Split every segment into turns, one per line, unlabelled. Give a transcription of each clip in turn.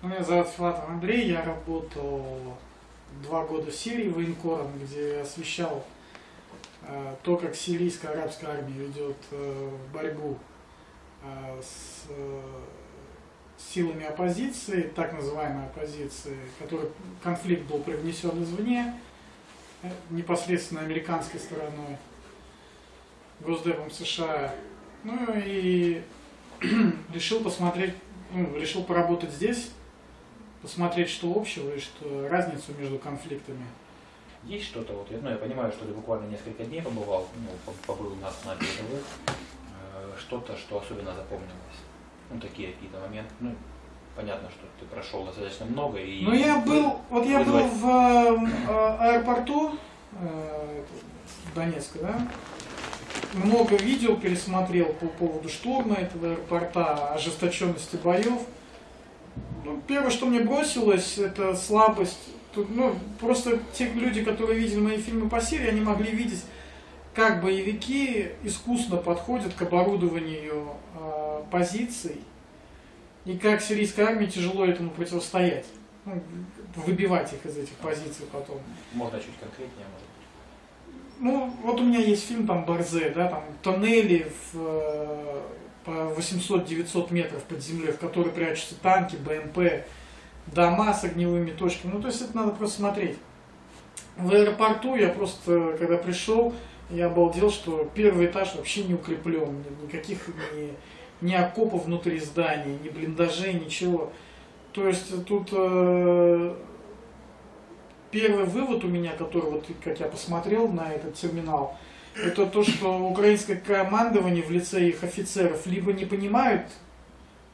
Меня зовут Филатов Андрей, я работал два года в Сирии военкором, где освещал э, то, как сирийская арабская армия ведет э, борьбу э, с э, силами оппозиции, так называемой оппозиции, который конфликт был привнесен извне, э, непосредственно американской стороной, Госдепом США. Ну и решил посмотреть, ну, решил поработать здесь, посмотреть, что общего и что разницу между конфликтами.
Есть что-то, вот, ну, я понимаю, что ты буквально несколько дней побывал, ну, побыл у нас на передовых, э, что-то, что особенно запомнилось, ну, такие какие-то моменты, ну, понятно, что ты прошел достаточно много и...
Ну, я был, вот я был в э, аэропорту э, Донецка, да, много видео пересмотрел по поводу штурма этого аэропорта, ожесточенности боев. Ну, первое, что мне бросилось, это слабость. Тут, ну, просто те люди, которые видели мои фильмы по Сирии, они могли видеть, как боевики искусно подходят к оборудованию э, позиций, и как сирийской армии тяжело этому противостоять. Ну, выбивать их из этих позиций потом.
Можно чуть конкретнее, может
ну, вот у меня есть фильм там Борзе, да, там тоннели в, э, по 800-900 метров под землей, в которые прячутся танки, БМП, дома с огневыми точками. Ну, то есть это надо просто смотреть. В аэропорту я просто, когда пришел, я обалдел, что первый этаж вообще не укреплен, никаких ни, ни окопов внутри здания, ни блиндажей, ничего. То есть тут э, первый вывод у меня, который, вот, как я посмотрел на этот терминал, это то, что украинское командование в лице их офицеров либо не понимают,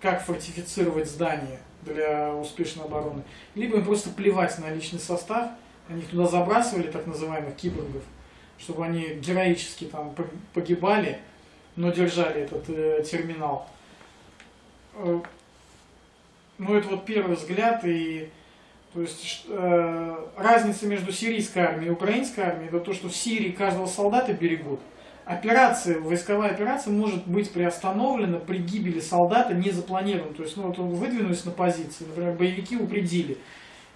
как фортифицировать здание для успешной обороны, либо им просто плевать на личный состав, они их туда забрасывали, так называемых киборгов, чтобы они героически там погибали, но держали этот э, терминал. Э, ну, это вот первый взгляд, и то есть э, разница между сирийской армией и украинской армией, это то, что в Сирии каждого солдата берегут. Операция, войсковая операция может быть приостановлена при гибели солдата не запланирован. То есть, ну вот он выдвинулись на позиции, например, боевики упредили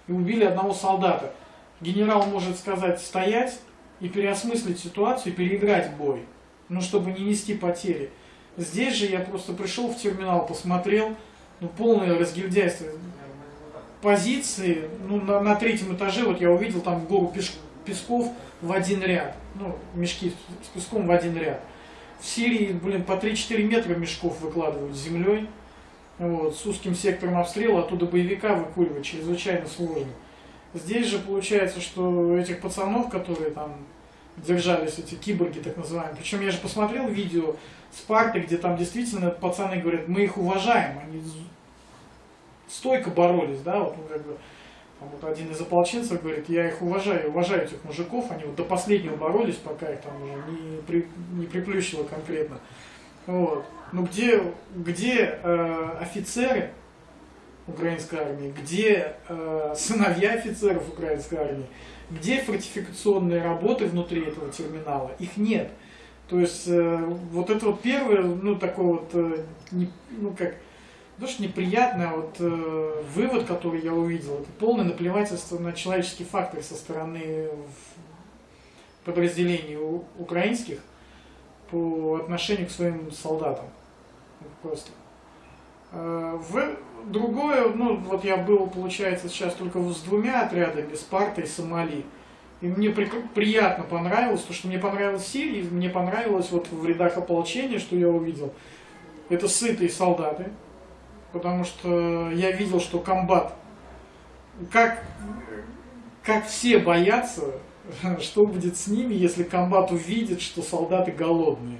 и убили одного солдата. Генерал может сказать стоять и переосмыслить ситуацию, и переиграть бой, ну чтобы не нести потери. Здесь же я просто пришел в терминал, посмотрел, ну полное разгильдяйство позиции, ну, на, на третьем этаже, вот я увидел там гору пеш, песков в один ряд, ну, мешки с песком в один ряд. В Сирии, блин, по 3-4 метра мешков выкладывают землей, вот, с узким сектором обстрела, оттуда боевика выкуривать чрезвычайно сложно. Здесь же получается, что этих пацанов, которые там держались, эти киборги так называемые, причем я же посмотрел видео Спарты, где там действительно пацаны говорят, мы их уважаем, они стойко боролись, да, вот, ну, как бы, там, вот один из ополченцев говорит, я их уважаю, уважаю этих мужиков, они вот до последнего боролись, пока их там уже не, при, не приплющило конкретно. Вот. Но где, где э, офицеры украинской армии, где э, сыновья офицеров украинской армии, где фортификационные работы внутри этого терминала, их нет. То есть э, вот это вот первое, ну такое вот, э, не, ну как, что неприятно, а вот э, вывод, который я увидел, это полное наплевательство на человеческий фактор со стороны подразделений украинских по отношению к своим солдатам. Просто. Э, в другое, ну вот я был, получается, сейчас только с двумя отрядами, Спарта и Сомали. И мне при, приятно понравилось, то, что мне понравилось в Сирии, мне понравилось вот в рядах ополчения, что я увидел. Это сытые солдаты, потому что я видел, что комбат, как, как все боятся, что будет с ними, если комбат увидит, что солдаты голодные.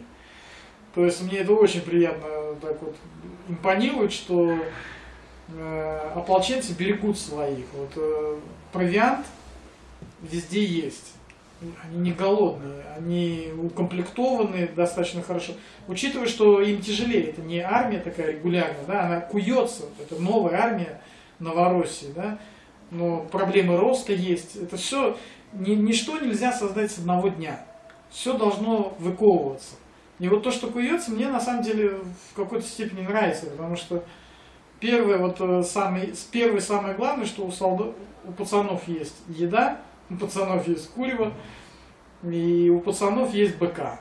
То есть мне это очень приятно так вот импонирует, что э, ополченцы берегут своих. Вот э, провиант везде есть они не голодные, они укомплектованы достаточно хорошо. Учитывая, что им тяжелее, это не армия такая регулярная, да, она куется, это новая армия Новороссии, да, но проблемы роста есть, это все, ни, ничто нельзя создать с одного дня, все должно выковываться. И вот то, что куется, мне на самом деле в какой-то степени нравится, потому что первое, вот э, самый, с первый самое главное, что у солдат, у пацанов есть еда, у пацанов есть курево, и у пацанов есть БК.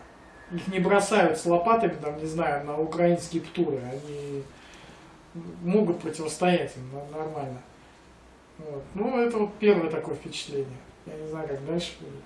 Их не бросают с лопатами, там, не знаю, на украинские птуры. Они могут противостоять им нормально. Вот. Ну, это вот первое такое впечатление. Я не знаю, как дальше будет.